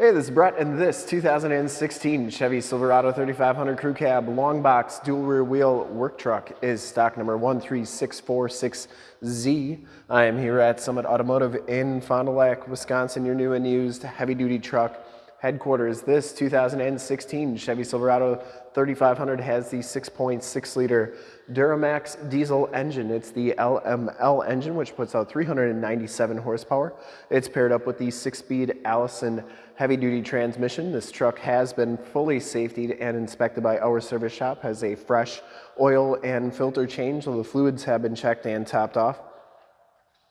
Hey, this is Brett, and this 2016 Chevy Silverado 3500 Crew Cab long box dual rear wheel work truck is stock number 13646Z. I am here at Summit Automotive in Fond du Lac, Wisconsin, your new and used heavy duty truck headquarters. This 2016 Chevy Silverado 3500 has the 6.6 liter Duramax diesel engine. It's the LML engine, which puts out 397 horsepower. It's paired up with the six-speed Allison heavy-duty transmission. This truck has been fully safetied and inspected by our service shop, has a fresh oil and filter change, so the fluids have been checked and topped off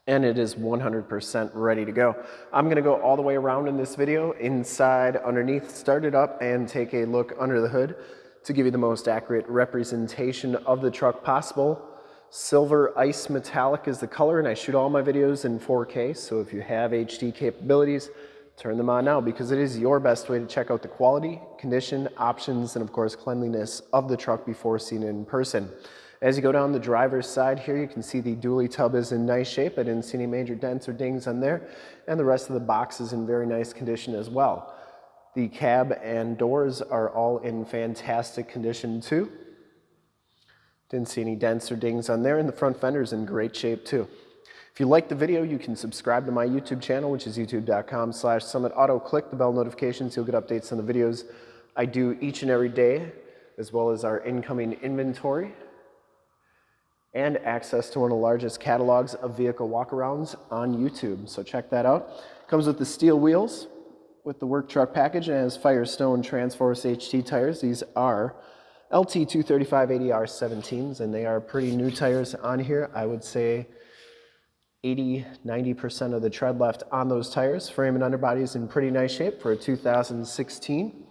and it is 100% ready to go. I'm gonna go all the way around in this video, inside, underneath, start it up and take a look under the hood to give you the most accurate representation of the truck possible. Silver Ice Metallic is the color and I shoot all my videos in 4K, so if you have HD capabilities, turn them on now because it is your best way to check out the quality, condition, options, and of course cleanliness of the truck before seeing it in person. As you go down the driver's side here, you can see the dually tub is in nice shape. I didn't see any major dents or dings on there. And the rest of the box is in very nice condition as well. The cab and doors are all in fantastic condition too. Didn't see any dents or dings on there. And the front fender is in great shape too. If you like the video, you can subscribe to my YouTube channel, which is youtube.com slash summitauto. Click the bell notifications. You'll get updates on the videos I do each and every day, as well as our incoming inventory and access to one of the largest catalogs of vehicle walkarounds on YouTube. So check that out. Comes with the steel wheels with the work truck package and has Firestone Transforce HT tires. These are LT 235 ADR 17s and they are pretty new tires on here. I would say 80, 90% of the tread left on those tires. Frame and underbody is in pretty nice shape for a 2016.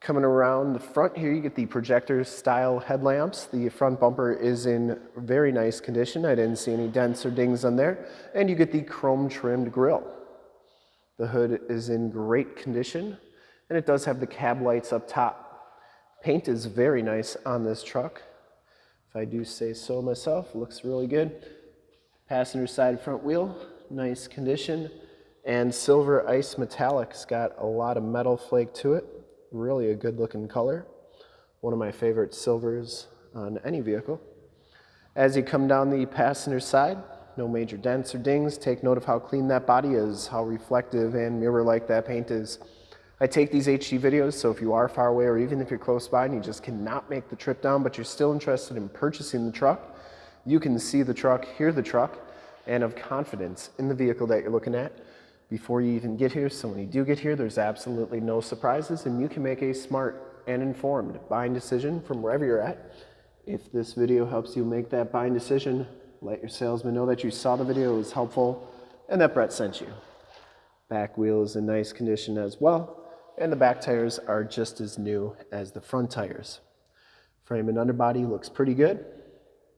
Coming around the front here, you get the projector style headlamps. The front bumper is in very nice condition. I didn't see any dents or dings on there. And you get the chrome trimmed grille. The hood is in great condition and it does have the cab lights up top. Paint is very nice on this truck. If I do say so myself, looks really good. Passenger side front wheel, nice condition. And silver ice metallic's got a lot of metal flake to it really a good looking color. One of my favorite silvers on any vehicle. As you come down the passenger side, no major dents or dings. Take note of how clean that body is, how reflective and mirror-like that paint is. I take these HD videos, so if you are far away or even if you're close by and you just cannot make the trip down, but you're still interested in purchasing the truck, you can see the truck, hear the truck, and have confidence in the vehicle that you're looking at before you even get here. So when you do get here, there's absolutely no surprises and you can make a smart and informed buying decision from wherever you're at. If this video helps you make that buying decision, let your salesman know that you saw the video, it was helpful, and that Brett sent you. Back wheel is in nice condition as well, and the back tires are just as new as the front tires. Frame and underbody looks pretty good.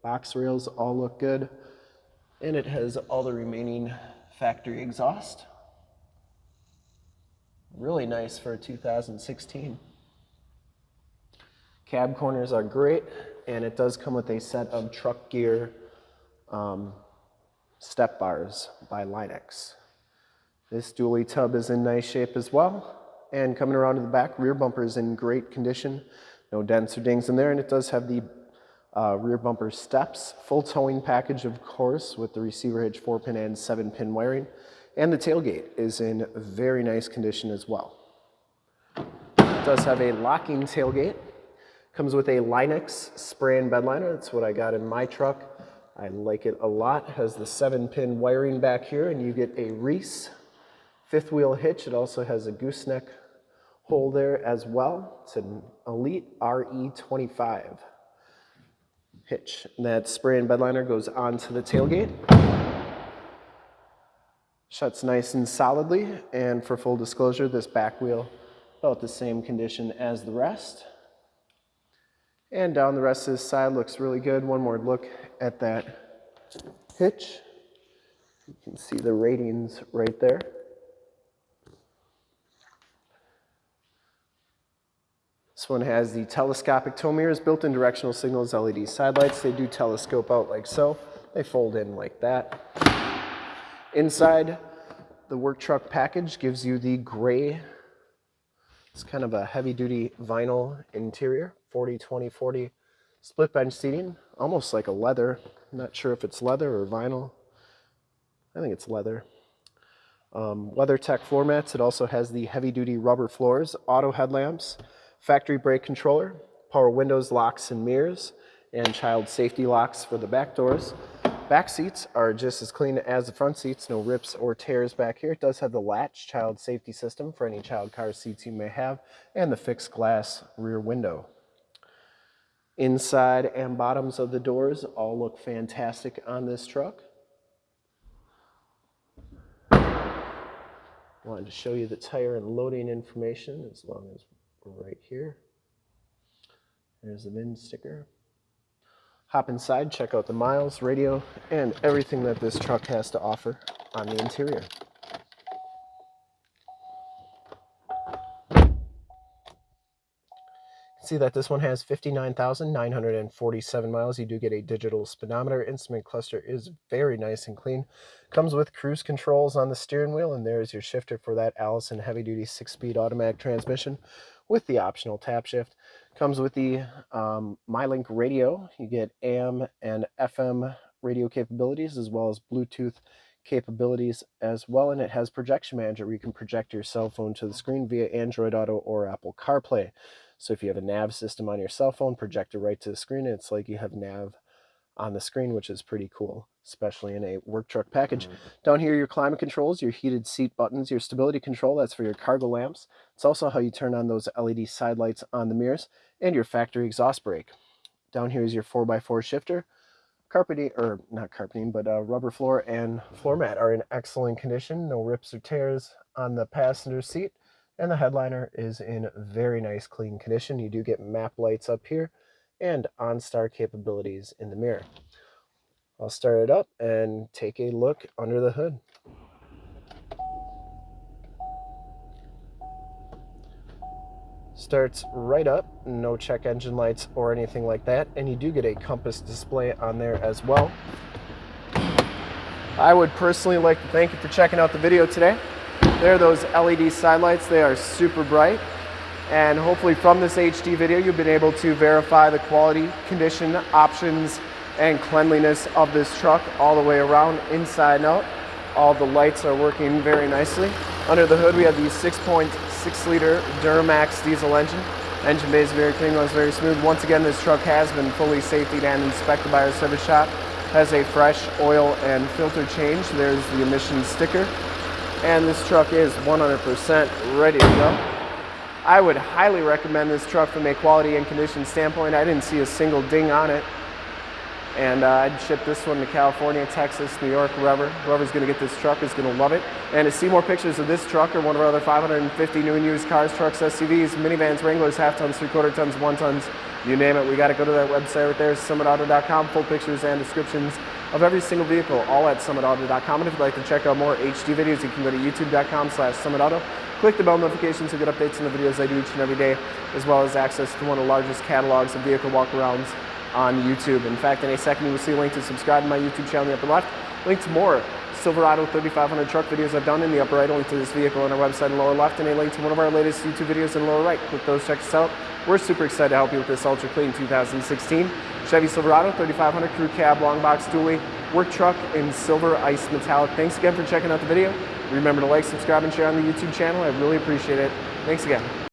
Box rails all look good, and it has all the remaining factory exhaust. Really nice for 2016. Cab corners are great, and it does come with a set of truck gear um, step bars by Line-X. This dually tub is in nice shape as well. And coming around to the back, rear bumper is in great condition. No dents or dings in there, and it does have the uh, rear bumper steps, full towing package, of course, with the receiver hitch 4-pin and 7-pin wiring. And the tailgate is in very nice condition as well. It does have a locking tailgate. Comes with a Line-X spray and bed liner. That's what I got in my truck. I like it a lot. Has the seven pin wiring back here and you get a Reese fifth wheel hitch. It also has a gooseneck hole there as well. It's an Elite RE25 that spray and bed liner goes onto the tailgate. Shuts nice and solidly, and for full disclosure, this back wheel about the same condition as the rest. And down the rest of this side looks really good. One more look at that hitch. You can see the ratings right there. This one has the telescopic tow mirrors, built-in directional signals, LED side lights. They do telescope out like so. They fold in like that. Inside, the work truck package gives you the gray, it's kind of a heavy duty vinyl interior, 40, 20, 40 split bench seating, almost like a leather. I'm not sure if it's leather or vinyl. I think it's leather. Um, WeatherTech floor mats. It also has the heavy duty rubber floors, auto headlamps, factory brake controller, power windows, locks, and mirrors, and child safety locks for the back doors. Back seats are just as clean as the front seats, no rips or tears back here. It does have the latch child safety system for any child car seats you may have, and the fixed glass rear window. Inside and bottoms of the doors all look fantastic on this truck. Wanted to show you the tire and loading information as long as right here. There's the VIN sticker. Hop inside, check out the miles, radio, and everything that this truck has to offer on the interior. See that this one has 59,947 miles. You do get a digital speedometer. Instrument cluster is very nice and clean. Comes with cruise controls on the steering wheel, and there's your shifter for that Allison heavy-duty six-speed automatic transmission with the optional tap shift. Comes with the um, MyLink radio. You get AM and FM radio capabilities as well as Bluetooth capabilities as well. And it has Projection Manager where you can project your cell phone to the screen via Android Auto or Apple CarPlay. So if you have a nav system on your cell phone, project it right to the screen. It's like you have nav on the screen, which is pretty cool, especially in a work truck package. Mm -hmm. Down here, your climate controls, your heated seat buttons, your stability control, that's for your cargo lamps. It's also how you turn on those LED side lights on the mirrors, and your factory exhaust brake. Down here is your 4x4 shifter. Carpeting, or not carpeting, but uh, rubber floor and floor mat are in excellent condition. No rips or tears on the passenger seat. And the headliner is in very nice clean condition. You do get map lights up here and OnStar capabilities in the mirror. I'll start it up and take a look under the hood. Starts right up, no check engine lights or anything like that, and you do get a compass display on there as well. I would personally like to thank you for checking out the video today. There are those LED side lights. They are super bright. And hopefully from this HD video, you've been able to verify the quality, condition, options, and cleanliness of this truck all the way around, inside and out. All the lights are working very nicely. Under the hood, we have the 6.6 liter Duramax diesel engine. Engine bay is very clean, runs very smooth. Once again, this truck has been fully safety and inspected by our service shop. Has a fresh oil and filter change. There's the emissions sticker. And this truck is 100% ready to go. I would highly recommend this truck from a quality and condition standpoint. I didn't see a single ding on it. And uh, I'd ship this one to California, Texas, New York, wherever. Whoever's going to get this truck is going to love it. And to see more pictures of this truck or one of our other 550 new and used cars, trucks, SUVs, minivans, Wranglers, half tons, three quarter tons, one tons, you name it, we got to go to that website right there, summitauto.com. Full pictures and descriptions of every single vehicle, all at summitauto.com. And if you'd like to check out more HD videos, you can go to youtube.com slash summitauto. Click the bell notification to get updates on the videos I do each and every day, as well as access to one of the largest catalogs of vehicle walkarounds on YouTube. In fact, in a second, you will see a link to subscribe to my YouTube channel in the upper left, link to more Silverado 3500 truck videos I've done in the upper right, a link to this vehicle on our website in the lower left, and a link to one of our latest YouTube videos in the lower right. Click those, check us out. We're super excited to help you with this Ultra Clean 2016 Chevy Silverado 3500 Crew Cab Long Box Dually Work Truck in Silver Ice Metallic. Thanks again for checking out the video. Remember to like, subscribe, and share on the YouTube channel. I really appreciate it. Thanks again.